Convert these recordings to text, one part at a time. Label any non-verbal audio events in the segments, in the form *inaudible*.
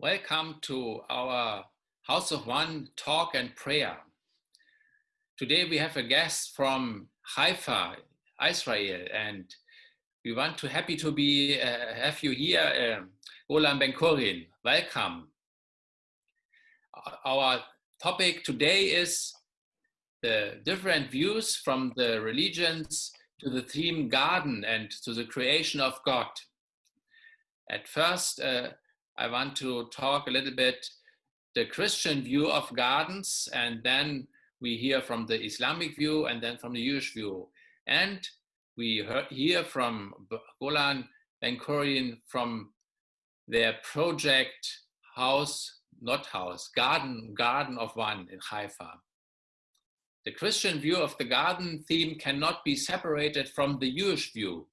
Welcome to our House of One talk and prayer. Today we have a guest from Haifa, Israel, and we want to happy to be uh, have you here, uh, Golan Ben Chorin. Welcome. Our topic today is the different views from the religions to the theme garden and to the creation of God. At first, uh, I want to talk a little bit the Christian view of gardens, and then we hear from the Islamic view and then from the Jewish view. And we hear from Golan Ben Chorin from their project house, not house, garden, garden of one in Haifa. The Christian view of the garden theme cannot be separated from the Jewish view.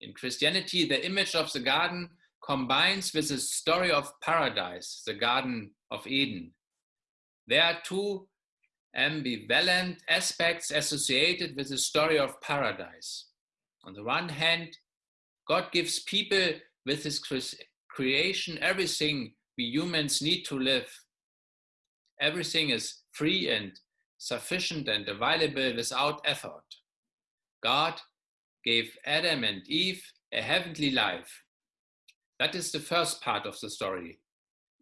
In Christianity, the image of the garden combines with the story of paradise, the Garden of Eden. There are two ambivalent aspects associated with the story of paradise. On the one hand, God gives people with his creation everything we humans need to live. Everything is free and sufficient and available without effort. God gave Adam and Eve a heavenly life, that is the first part of the story.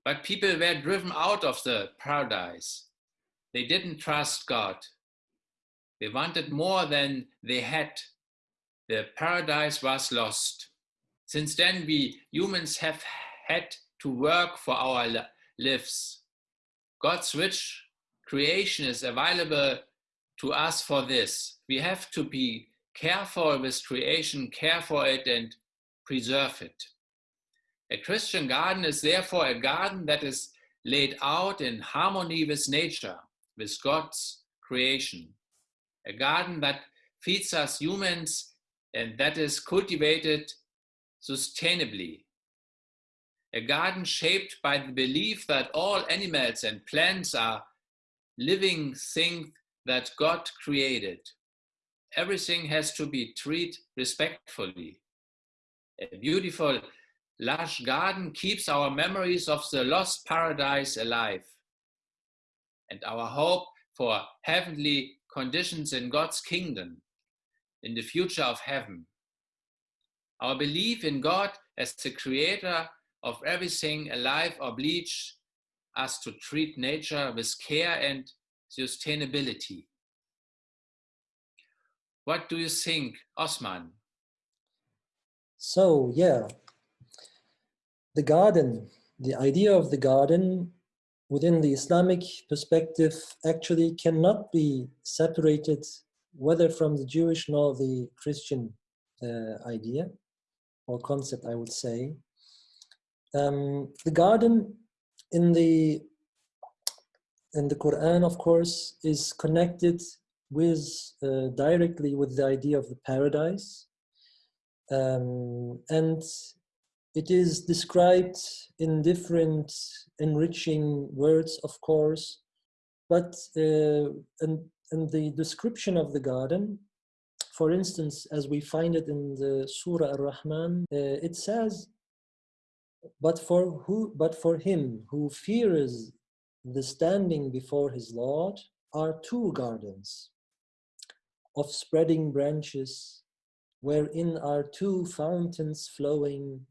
But people were driven out of the paradise. They didn't trust God. They wanted more than they had. The paradise was lost. Since then, we humans have had to work for our lives. God's rich creation is available to us for this. We have to be careful with creation, care for it, and preserve it. A Christian garden is therefore a garden that is laid out in harmony with nature, with God's creation. A garden that feeds us humans and that is cultivated sustainably. A garden shaped by the belief that all animals and plants are living things that God created. Everything has to be treated respectfully. A beautiful lush garden keeps our memories of the lost paradise alive and our hope for heavenly conditions in God's kingdom, in the future of heaven. Our belief in God as the creator of everything alive obliges us to treat nature with care and sustainability. What do you think, Osman? So, yeah, the garden, the idea of the garden within the Islamic perspective actually cannot be separated whether from the Jewish nor the Christian uh, idea or concept, I would say. Um, the garden in the in the Quran, of course, is connected with uh, directly with the idea of the paradise. Um, and it is described in different enriching words, of course, but uh, and the description of the garden, for instance, as we find it in the Surah Ar-Rahman, uh, it says, but for who, but for him who fears the standing before his Lord are two gardens of spreading branches, wherein are two fountains flowing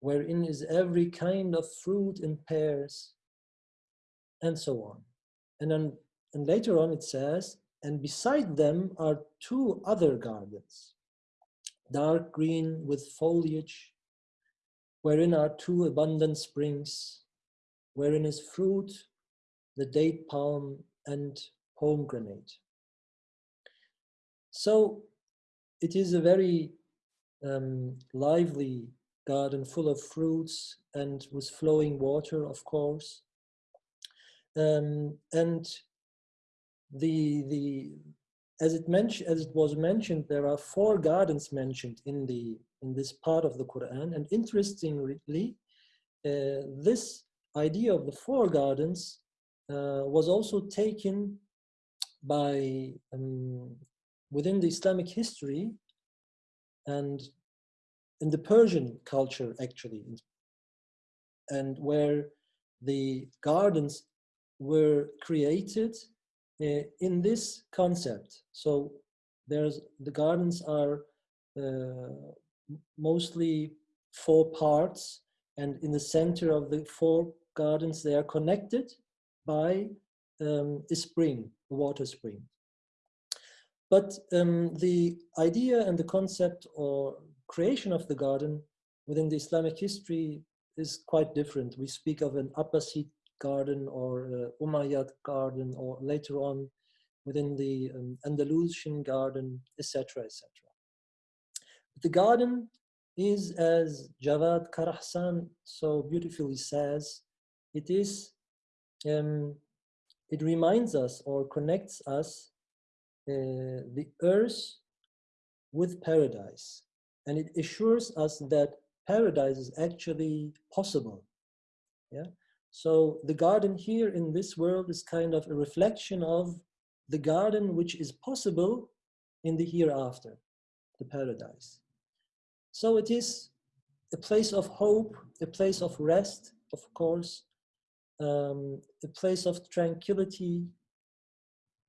wherein is every kind of fruit in pairs, and so on. And then and later on it says, and beside them are two other gardens, dark green with foliage, wherein are two abundant springs, wherein is fruit, the date palm and pomegranate. So it is a very um, lively garden full of fruits and with flowing water, of course. Um, and the the as it mentioned as it was mentioned, there are four gardens mentioned in the in this part of the Quran. And interestingly, uh, this idea of the four gardens uh, was also taken by um, within the Islamic history and in the Persian culture, actually. and where the gardens were created uh, in this concept. So there's the gardens are uh, mostly four parts and in the center of the four gardens they are connected by um, a spring, a water spring. But um, the idea and the concept or creation of the garden within the Islamic history is quite different. We speak of an Abbasid garden or uh, Umayyad garden or later on within the um, Andalusian garden, etc., etc. The garden is, as Dževad Karahasan so beautifully says, it is, um, it reminds us or connects us uh, the earth with paradise. And it assures us that paradise is actually possible. Yeah. So the garden here in this world is kind of a reflection of the garden which is possible in the hereafter, the paradise. So it is a place of hope, a place of rest, of course, um, a place of tranquility,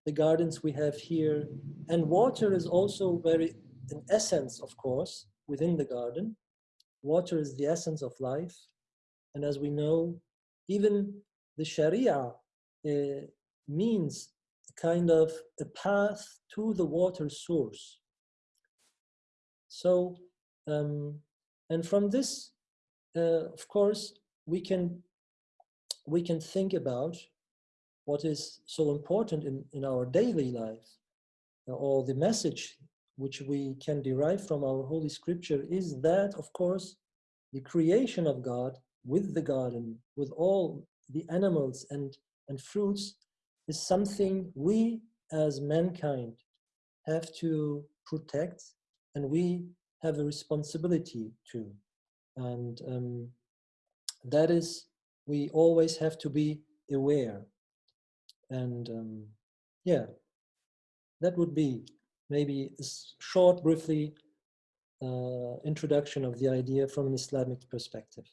the gardens we have here. And water is also very, an essence, of course, within the garden. Water is the essence of life. And as we know, even the Sharia uh, means a kind of a path to the water source. So um, and from this, uh, of course, we can we can think about what is so important in, in our daily life, uh, or the message which we can derive from our Holy Scripture is that, of course, the creation of God with the garden, with all the animals and, and fruits, is something we as mankind have to protect and we have a responsibility to. And um, that is, we always have to be aware. And um, yeah, that would be maybe short, briefly uh, introduction of the idea from an Islamic perspective.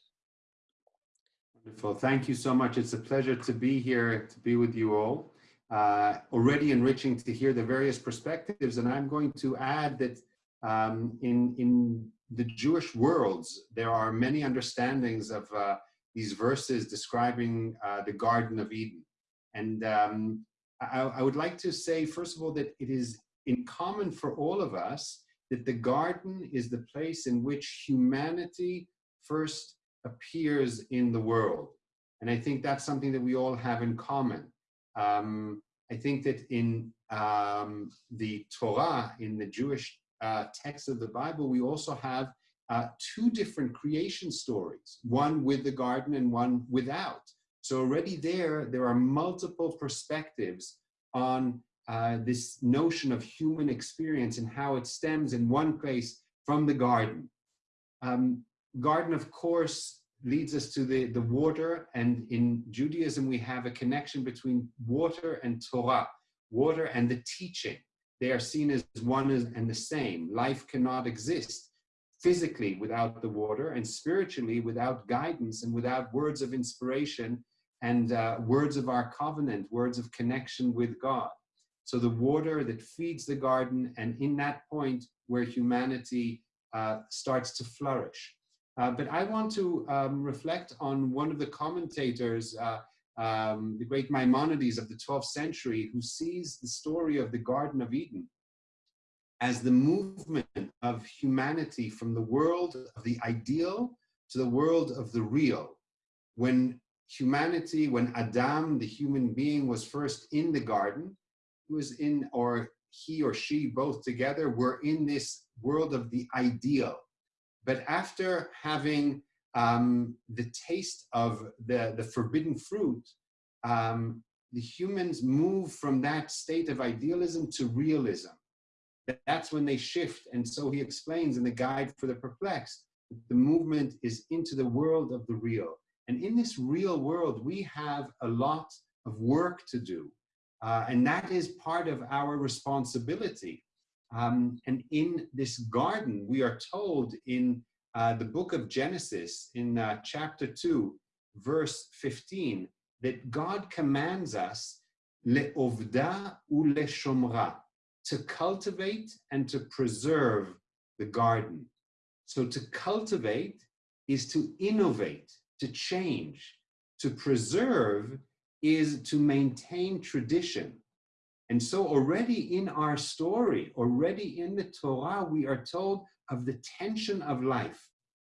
Wonderful. Thank you so much. It's a pleasure to be here, to be with you all. Uh, already enriching to hear the various perspectives. And I'm going to add that um, in, in the Jewish worlds, there are many understandings of uh, these verses describing uh, the Garden of Eden. And um, I, I, would like to say, first of all, that it is in common for all of us that the garden is the place in which humanity first appears in the world. And I think that's something that we all have in common. Um, I think that in um, the Torah, in the Jewish uh, texts of the Bible, we also have uh, two different creation stories, one with the garden and one without. So already there, there are multiple perspectives on uh, this notion of human experience and how it stems in one place from the garden. Um, garden, of course, leads us to the, the water, and in Judaism, we have a connection between water and Torah, water and the teaching they are seen as one and the same. Life cannot exist physically without the water and spiritually without guidance and without words of inspiration and uh, words of our covenant, words of connection with God. So the water that feeds the garden and in that point where humanity uh, starts to flourish. Uh, but I want to um, reflect on one of the commentators, uh, um, the great Maimonides of the 12th century, who sees the story of the Garden of Eden as the movement of humanity from the world of the ideal to the world of the real. When humanity, when Adam, the human being, was first in the garden, was in, or he or she both together were in this world of the ideal. But after having um, the taste of the, the forbidden fruit, um, the humans move from that state of idealism to realism. That's when they shift. And so he explains in the Guide for the Perplexed, the movement is into the world of the real. And in this real world, we have a lot of work to do. Uh, and that is part of our responsibility. Um, and in this garden, we are told in uh, the book of Genesis in uh, chapter 2 verse 15 that God commands us le'ovda u le'shomra, to cultivate and to preserve the garden. So to cultivate is to innovate, to change. To preserve is to maintain tradition. And so already in our story, already in the Torah, we are told of the tension of life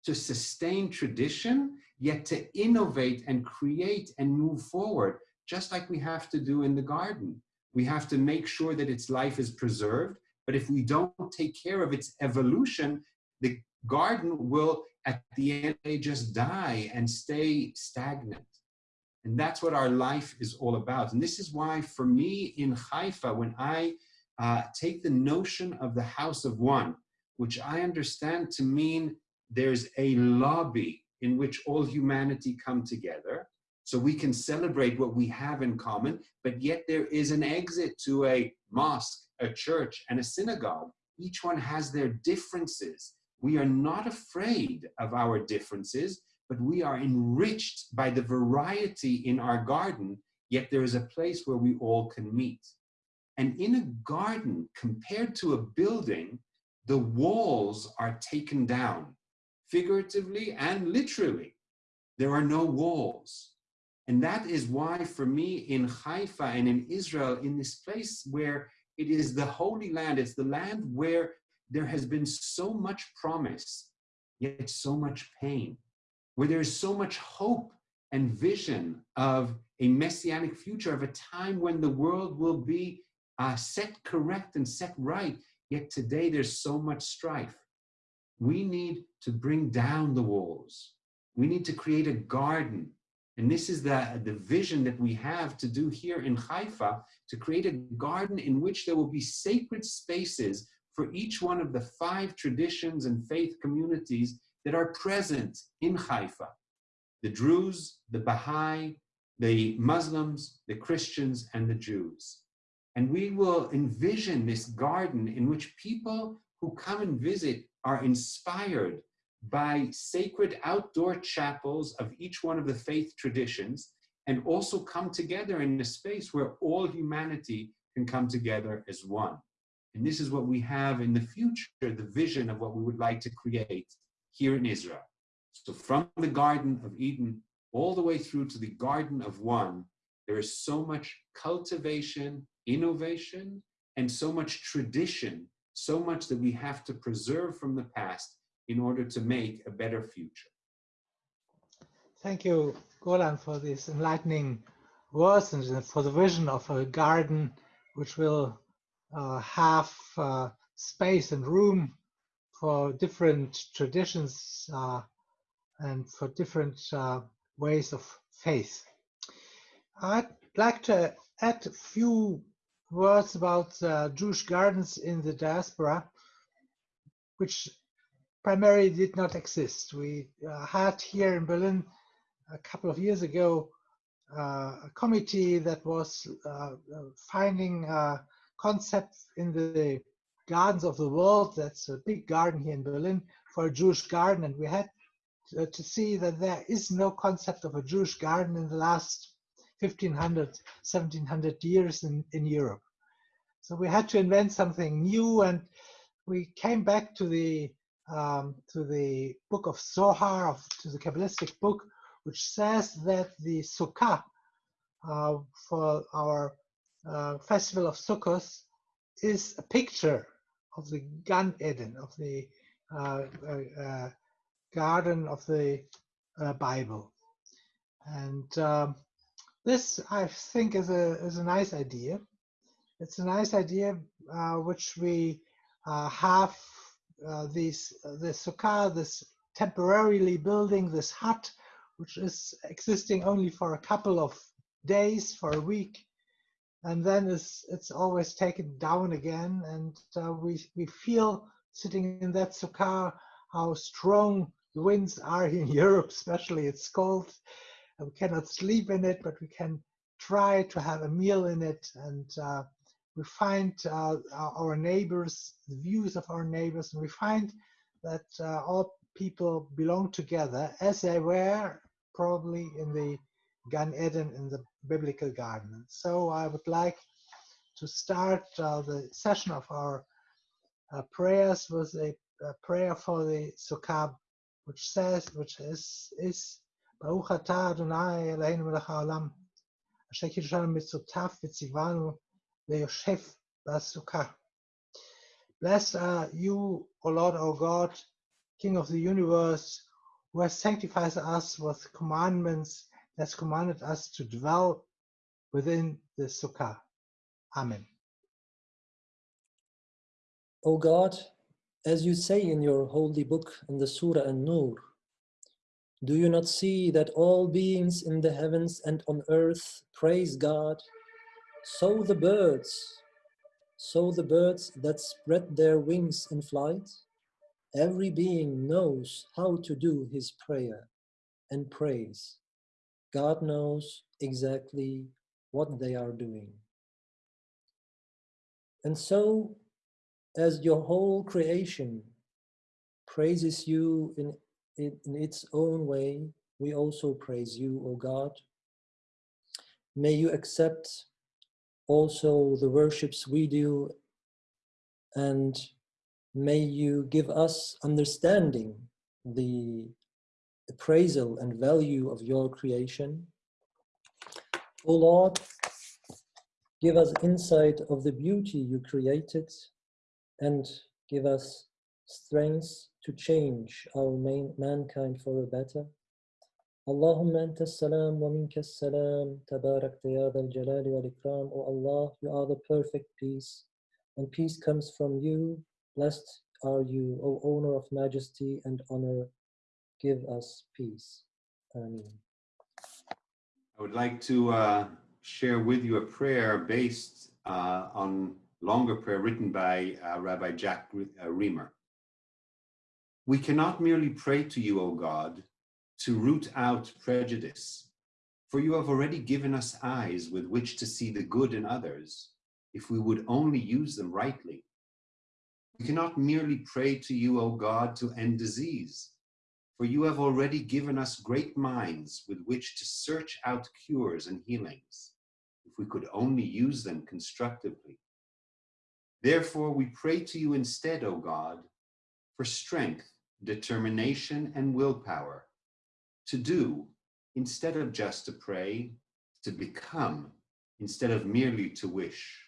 to sustain tradition, yet to innovate and create and move forward, just like we have to do in the garden. We have to make sure that its life is preserved, but if we don't take care of its evolution, the garden will at the end just die and stay stagnant. And that's what our life is all about. And this is why for me in Haifa, when I uh, take the notion of the house of one, which I understand to mean there's a lobby in which all humanity come together, so we can celebrate what we have in common, but yet there is an exit to a mosque, a church, and a synagogue. Each one has their differences. We are not afraid of our differences, but we are enriched by the variety in our garden, yet there is a place where we all can meet. And in a garden, compared to a building, the walls are taken down, figuratively and literally. There are no walls. And that is why, for me, in Haifa and in Israel, in this place where it is the Holy Land, it's the land where there has been so much promise, yet so much pain, where there is so much hope and vision of a messianic future, of a time when the world will be uh, set correct and set right, yet today there's so much strife. We need to bring down the walls. We need to create a garden and this is the, the vision that we have to do here in Haifa, to create a garden in which there will be sacred spaces for each one of the five traditions and faith communities that are present in Haifa. The Druze, the Baha'i, the Muslims, the Christians, and the Jews. And we will envision this garden in which people who come and visit are inspired by sacred outdoor chapels of each one of the faith traditions and also come together in a space where all humanity can come together as one. And this is what we have in the future, the vision of what we would like to create here in Israel. So from the Garden of Eden all the way through to the Garden of One, there is so much cultivation, innovation, and so much tradition, so much that we have to preserve from the past in order to make a better future. Thank you, Golan, for these enlightening words and for the vision of a garden which will uh, have uh, space and room for different traditions uh, and for different uh, ways of faith. I'd like to add a few words about uh, Jewish gardens in the diaspora, which primarily did not exist. We uh, had here in Berlin a couple of years ago uh, a committee that was uh, finding concepts in the gardens of the world. That's a big garden here in Berlin for a Jewish garden, and we had to, to see that there is no concept of a Jewish garden in the last 1500, 1700 years in, in Europe. So we had to invent something new, and we came back to the um, to the book of Zohar, of, to the Kabbalistic book, which says that the Sukkah uh, for our uh, festival of Sukkot is a picture of the Gan Eden, of the uh, uh, uh garden of the uh, Bible. And um, this, I think, is a, is a nice idea. It's a nice idea which we have uh, this uh, sukkah, this temporarily building this hut, which is existing only for a couple of days, for a week, and then it's it's always taken down again, and uh, we we feel sitting in that sukkah how strong the winds are in *laughs* Europe, especially it's cold. We cannot sleep in it, but we can try to have a meal in it and uh, we find uh, our neighbors, the views of our neighbors, and we find that uh, all people belong together as they were probably in the Gan Eden in the biblical garden. So I would like to start uh, the session of our uh, prayers with a, a, prayer for the Sukkah, which says, which is, is Baruch atah Adonai Eloheinu melech haolam, asher mitzvotav v'tzivanu le'yoshev b'sukkah. Blessed are you, O Lord, O God, King of the universe, who has sanctified us with commandments, has commanded us to dwell within the Sukkah. Amen. O God, as you say in your holy book in the Surah An-Nur, do you not see that all beings in the heavens and on earth praise God? So the birds, so the birds that spread their wings in flight, every being knows how to do his prayer and praise. God knows exactly what they are doing. And so, as your whole creation praises you in, in, in its own way, we also praise you, O God. May you accept also the worships we do and may you give us understanding the appraisal and value of your creation. O Lord, give us insight of the beauty you created and give us strength to change our main, mankind for a better. اللهم أنت السلام ومنك السلام تبارك يا ذا الجلال والإكرام O Allah, you are the perfect peace and peace comes from you. Blessed are you, O owner of majesty and honor. Give us peace. Amen. I would like to uh, share with you a prayer based uh, on longer prayer written by uh, Rabbi Jack uh, Riemer. We cannot merely pray to you, O God, to root out prejudice, for you have already given us eyes with which to see the good in others, if we would only use them rightly. We cannot merely pray to you, O God, to end disease, for you have already given us great minds with which to search out cures and healings, if we could only use them constructively. Therefore, we pray to you instead, O God, for strength, determination, and willpower to do instead of just to pray, to become instead of merely to wish.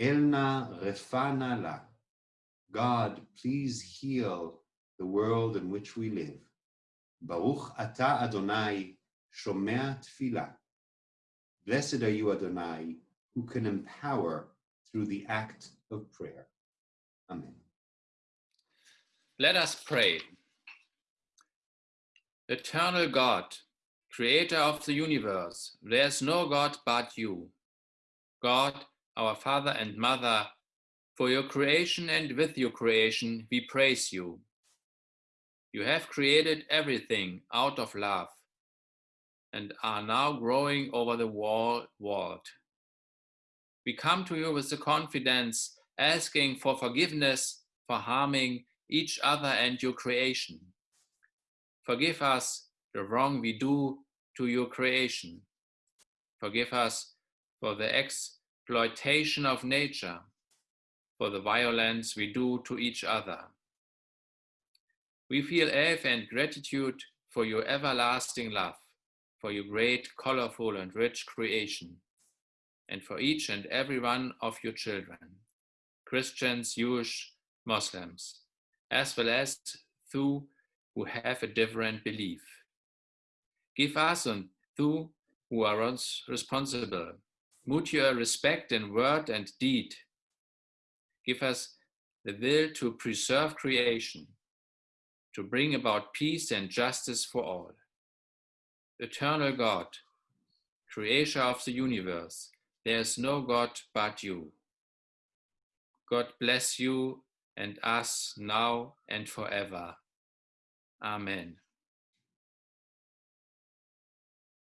Elna refana la. God, please heal the world in which we live. Baruch ata Adonai, shomea tefillah. Blessed are you, Adonai, who can empower through the act of prayer. Amen. Let us pray. Eternal God, creator of the universe, there is no God but you. God, our Father and Mother, for your creation and with your creation, we praise you. You have created everything out of love and are now growing over the world. We come to you with the confidence, asking for forgiveness for harming each other and your creation. Forgive us the wrong we do to your creation. Forgive us for the exploitation of nature, for the violence we do to each other. We feel awe and gratitude for your everlasting love, for your great, colorful, and rich creation, and for each and every one of your children, Christians, Jewish, Muslims, as well as those who have a different belief. Give us and those who are responsible mutual respect in word and deed. Give us the will to preserve creation, to bring about peace and justice for all. Eternal God, creator of the universe, there is no God but you. God bless you and us now and forever. Amen.